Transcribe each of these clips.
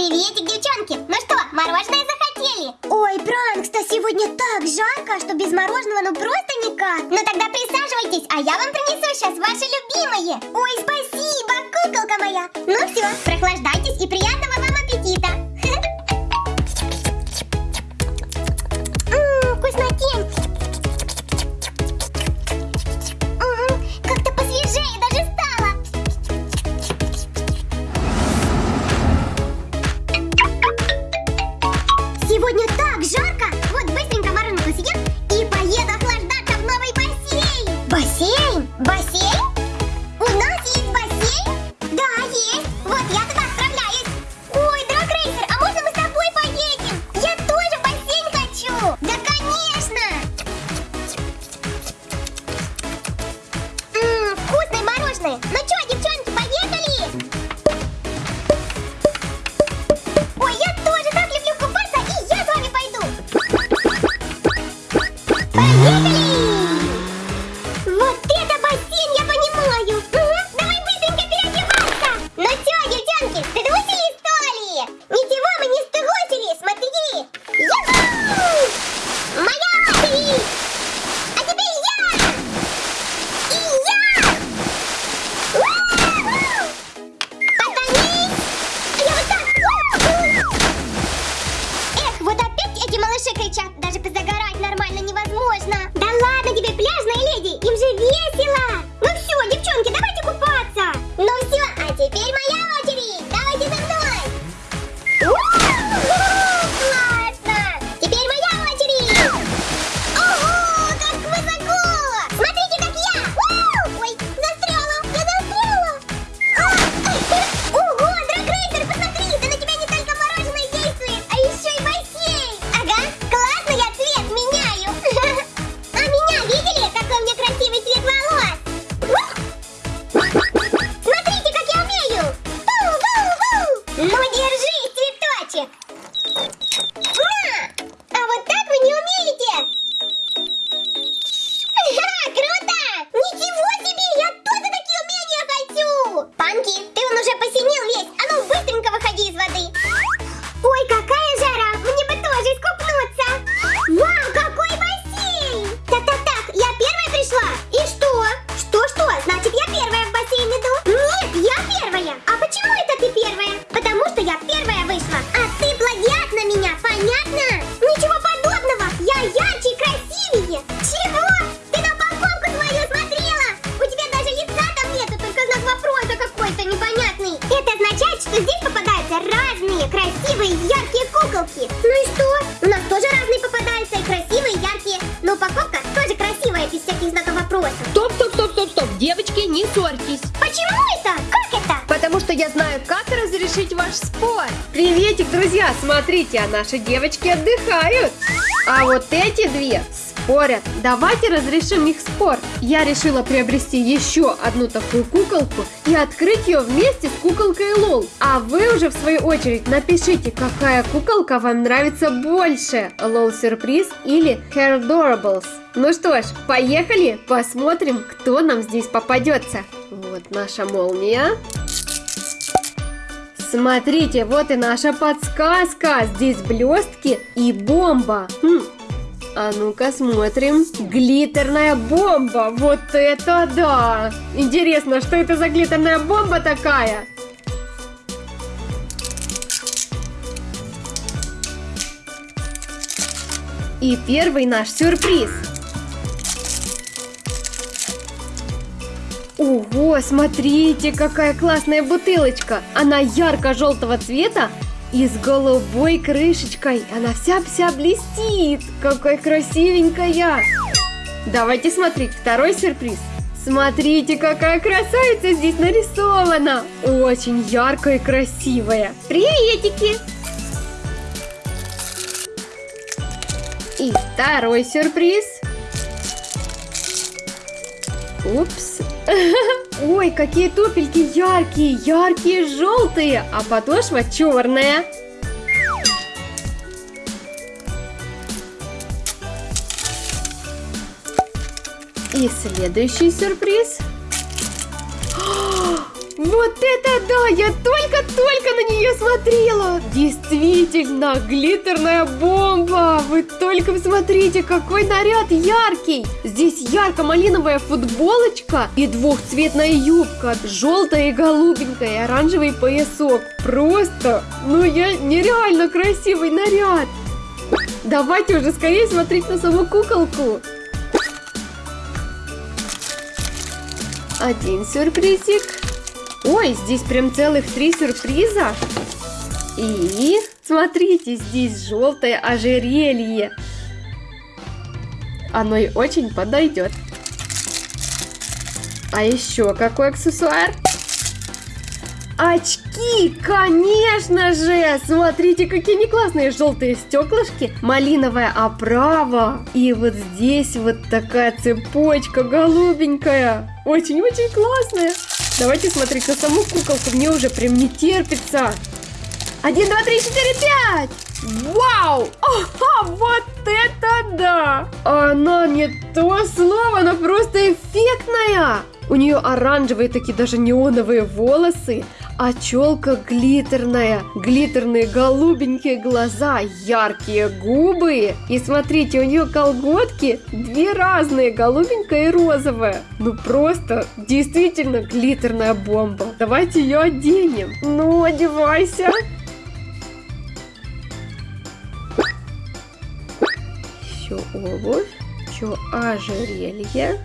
Приветик, девчонки! Ну что, мороженое захотели? Ой, Пранкс-то сегодня так жарко, что без мороженого ну просто никак. Ну тогда присаживайтесь, а я вам принесу сейчас ваши любимые. Ой, спасибо, куколка моя. Ну все, прохлаждайтесь и приятного вам аппетита. Разрешить ваш спор. Приветик, друзья. Смотрите, а наши девочки отдыхают. А вот эти две спорят. Давайте разрешим их спор. Я решила приобрести еще одну такую куколку и открыть ее вместе с куколкой Лол. А вы уже в свою очередь напишите, какая куколка вам нравится больше. Лол Сюрприз или Hair Adorables. Ну что ж, поехали, посмотрим, кто нам здесь попадется. Вот наша молния. Смотрите, вот и наша подсказка. Здесь блестки и бомба. Хм, А ну-ка смотрим. Глиттерная бомба. Вот это да! Интересно, что это за глиттерная бомба такая? И первый наш сюрприз. Ого, смотрите, какая классная бутылочка. Она ярко-желтого цвета и с голубой крышечкой. Она вся-вся блестит. Какая красивенькая. Давайте смотреть второй сюрприз. Смотрите, какая красавица здесь нарисована. Очень яркая и красивая. Приветики! И второй сюрприз. Упс. Ой, какие туфельки яркие, яркие, желтые, а подошва черная. И следующий сюрприз. Вот это да! Я только-только на нее смотрела! Действительно, глиттерная бомба! Вы только посмотрите, какой наряд яркий! Здесь ярко-малиновая футболочка и двухцветная юбка, желтая и голубенькая, и оранжевый поясок. Просто, ну я нереально красивый наряд! Давайте уже скорее смотреть на саму куколку. Один сюрпризик. Ой, здесь прям целых три сюрприза. И смотрите, здесь желтое ожерелье. Оно и очень подойдет. А еще какой аксессуар? Очки, конечно же! Смотрите, какие они классные желтые стеклышки, малиновая оправа. И вот здесь вот такая цепочка голубенькая. Очень-очень классная. Давайте смотреть на саму куколку, мне уже прям не терпится. Один, два, три, четыре, пять! Вау! Ага, вот это да! Она не то слово, она просто эффектная! У нее оранжевые такие даже неоновые волосы, а челка глиттерная, глиттерные голубенькие глаза, яркие губы. И смотрите, у нее колготки две разные, голубенькая и розовая. Ну просто действительно глиттерная бомба. Давайте ее оденем. Ну, одевайся. Еще обувь, еще ожерелье.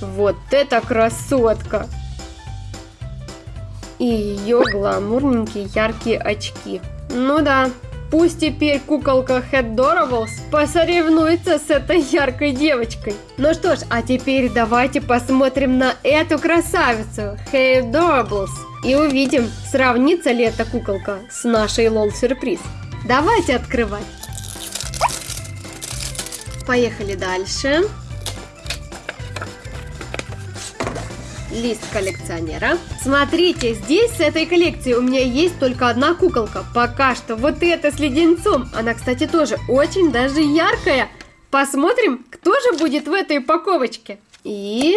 Вот это красотка! И ее гламурненькие яркие очки. Ну да, пусть теперь куколка Headorables посоревнуется с этой яркой девочкой. Ну что ж, а теперь давайте посмотрим на эту красавицу Headorables и увидим, сравнится ли эта куколка с нашей лол-сюрприз. Давайте открывать. Поехали дальше. Лист коллекционера. Смотрите, здесь с этой коллекции у меня есть только одна куколка. Пока что вот эта с леденцом. Она, кстати, тоже очень даже яркая. Посмотрим, кто же будет в этой упаковочке. И...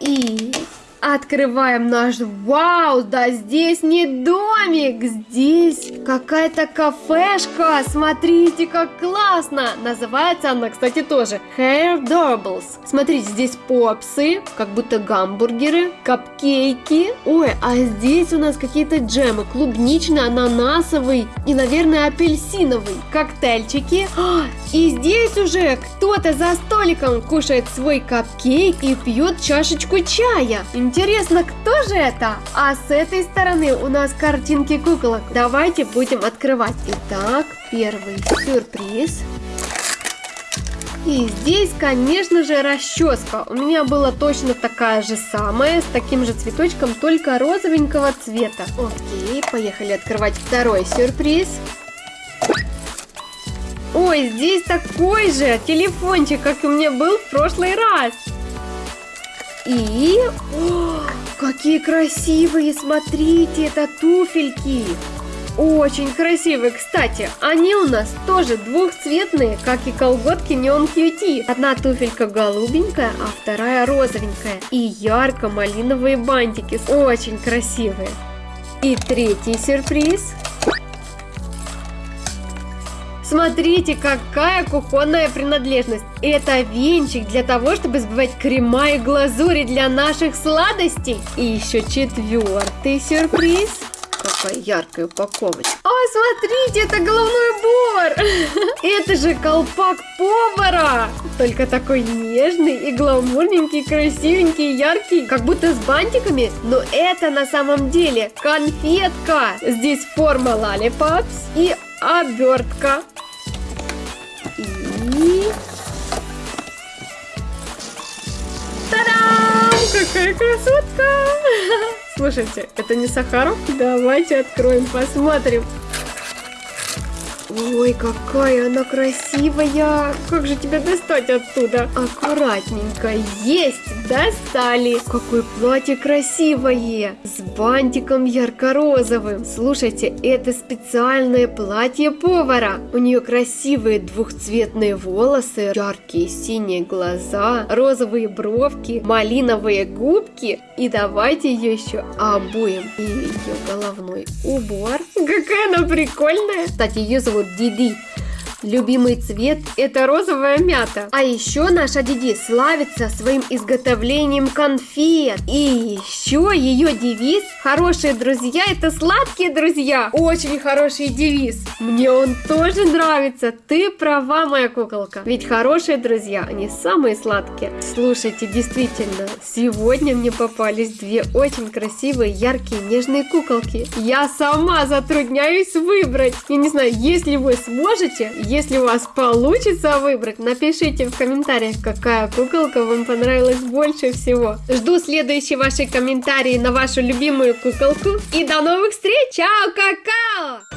И... Открываем наш... Вау, да здесь не домик, здесь какая-то кафешка. Смотрите, как классно. Называется она, кстати, тоже Hair Dorbles. Смотрите, здесь попсы, как будто гамбургеры, капкейки. Ой, а здесь у нас какие-то джемы. Клубничный, ананасовый и, наверное, апельсиновый. Коктейльчики. А, и здесь уже кто-то за столиком кушает свой капкейк и пьет чашечку чая. Кто же это? А с этой стороны у нас картинки куколок. Давайте будем открывать. Итак, первый сюрприз. И здесь, конечно же, расческа. У меня была точно такая же самая, с таким же цветочком, только розовенького цвета. Окей, поехали открывать второй сюрприз. Ой, здесь такой же телефончик, как у меня был в прошлый раз. И... О, какие красивые, смотрите, это туфельки. Очень красивые, кстати, они у нас тоже двухцветные, как и колготки Neon QT. Одна туфелька голубенькая, а вторая розовенькая. И ярко-малиновые бантики, очень красивые. И третий сюрприз. Смотрите, какая кухонная принадлежность. Это венчик для того, чтобы сбивать крема и глазури для наших сладостей. И еще четвертый сюрприз. Какая яркая упаковочка. О, смотрите, это головной убор. Это же колпак повара. Только такой нежный и гламурненький, красивенький, яркий. Как будто с бантиками. Но это на самом деле конфетка. Здесь форма лалипапс и обертка. И... Та-дам! Какая красотка! Слушайте, это не Сахаров? Давайте откроем, посмотрим. Ой, какая она красивая! Как же тебя достать оттуда? Аккуратненько. Есть! Достали. Какое платье красивое. С бантиком ярко-розовым. Слушайте, это специальное платье повара. У нее красивые двухцветные волосы, яркие синие глаза, розовые бровки, малиновые губки. И давайте ее еще обуем. И ее головной убор. Какая она прикольная. Кстати, ее зовут Диди. Любимый цвет – это розовая мята. А еще наша Диди славится своим изготовлением конфет. И еще ее девиз «Хорошие друзья – это сладкие друзья». Очень хороший девиз. Мне он тоже нравится. Ты права, моя куколка. Ведь хорошие друзья, они самые сладкие. Слушайте, действительно, сегодня мне попались две очень красивые, яркие, нежные куколки. Я сама затрудняюсь выбрать. Я не знаю, если вы сможете, если у вас получится выбрать, напишите в комментариях, какая куколка вам понравилась больше всего. Жду следующие ваши комментарии на вашу любимую куколку. И до новых встреч! Чао, какао!